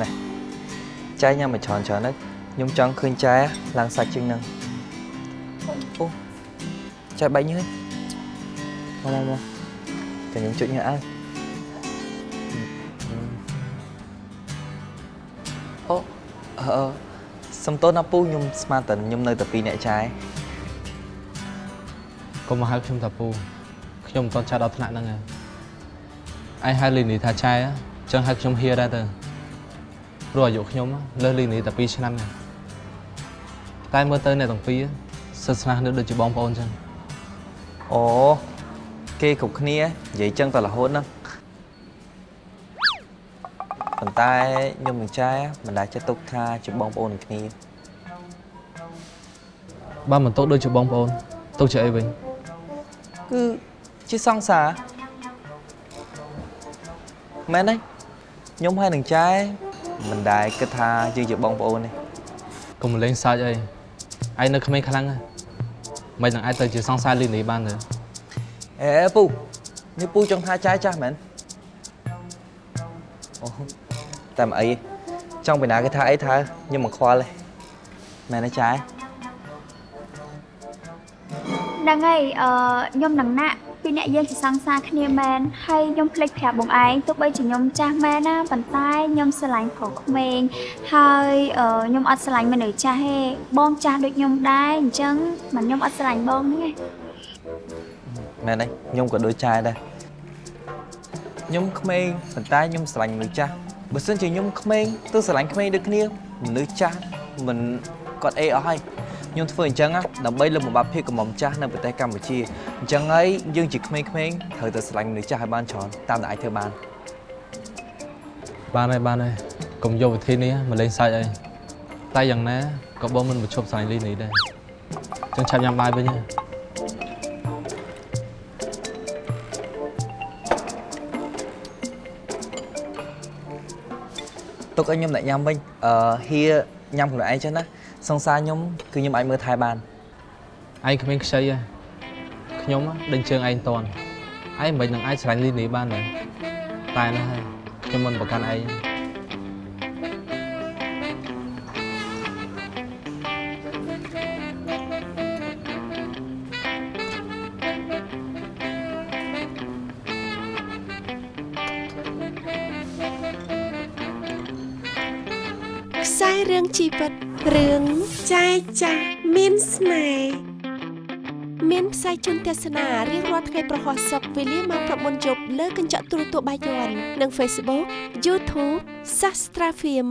ណែចែញ៉ាំមកច្រើនច្រើនទៅខ្ញុំចង់ឃើញចែឡើងសាច់ជាងហ្នឹងអូចែបាញ់ហើយមកមកមកតែខ្ញុំជួយញ៉ាំអើអូអឺសំទោសណាពូខ្ញុំស្មានតែខ្ញុំនៅតែពីរអ្នកចែកុំមកហៅខ្ញុំថាពូខ្ញុំមិនទាន់ចាស់ដល់ថ្នាក់ហ្នឹងឯងឯងហៅលីនីថាចែអញ្ចឹងហៅខ្ញុំហៀដែរទៅ ព្រោះអាយុខ្ញុំលើសលីនីតែ2ឆ្នាំឯងតែមើលទៅអ្នកទាំងពីរសិស្សស្នាស់នៅដូចជាបងប្អូនអញ្ចឹងអូគេគ្រប់គ្នានិយាយចឹងតែរហូតហ្នឹងប៉ុន្តែខ្ញុំនឹងចែមិនដែលចេះទុកថាជាបងប្អូននឹងគ្នាបើមិនទុកដូចជាបងប្អូនទុកជាអីវិញគឺជាសង្សារមែនទេខ្ញុំហើយនឹងចែ មិនដែលគិតថាយើងជាបងប្អូនទេកុំលេងសើចអីឯងនៅក្មេងខ្លាំងណាស់មិននឹងអាចទៅជាសង្សារលីនីបានទេអេពូនេះពូចង់ថាចែចាស់មែនអូតែមិនអីទេចង់ពីណាគេថាអីថាខ្ញុំមិនខ្វល់ទេមែនទេចែ ហ្នឹងហើយអឺខ្ញុំនឹងណាក់ពីអ្នកយើងជាសង្សារគ្នាមែនហើយខ្ញុំភ្លេចប្រាប់បងឯងទោះបីជាខ្ញុំចាស់មែនណាប៉ុន្តែខ្ញុំស្រឡាញ់ប្រុសក្មេងហើយអឺខ្ញុំអត់ស្រឡាញ់មនុស្សចាស់ទេបងចាស់ដូចខ្ញុំដែរអញ្ចឹងមិនខ្ញុំអត់ស្រឡាញ់បងហ្នឹងទេមែនទេខ្ញុំក៏ដូចចែដែរខ្ញុំក្មេងប៉ុន្តែខ្ញុំស្រឡាញ់មនុស្សចាស់បើសិនជាខ្ញុំក្មេងទើបស្រឡាញ់ក្មេងដូចគ្នាមនុស្សចាស់មិនគាត់អេអស់ហើយ ខ្ញុំធ្វើអញ្ចឹងណាដើម្បីលើកបំបាប់ភាពកំមុំចាស់នៅប្រទេសកម្ពុជាអញ្ចឹងហើយយើងជាក្មេងៗត្រូវតែស្រឡាញ់មនុស្សចាស់ឲ្យបានច្រើនតាមដែលអាចធ្វើបានបានហើយបានហើយកុំយកវិធីនេះមកលេងសើចអីតែយ៉ាងណាក៏បងមិនមកឈប់ស្រឡាញ់លីនីដែរអញ្ចឹងឆាប់ញ៉ាំបាយវិញហ៎ទុកឲ្យខ្ញុំអ្នកញ៉ាំវិញអឺហៀញ៉ាំខ្លួនឯងចឹងណា សង្សារខ្ញុំគឺខ្ញុំអាចមើលថែបានឯងគ្មានខ្ចីហ៎ខ្ញុំដេញជើងឯងតន់ឯងមិននឹងអាចស្រឡាញ់លីនីបានទេតែណាហើយខ្ញុំមិនប្រកាន់ឯងខ្សែរឿងជីវិត រឿងចែកចាស់មានស្នេហ៍មានផ្សាយជូនទស្សនារៀងរាល់ថ្ងៃប្រហោះសុកវេលាម៉ោង9យប់លើកញ្ចក់ទូរទស្សន៍បាយ័ននិង Facebook YouTube Sastra Film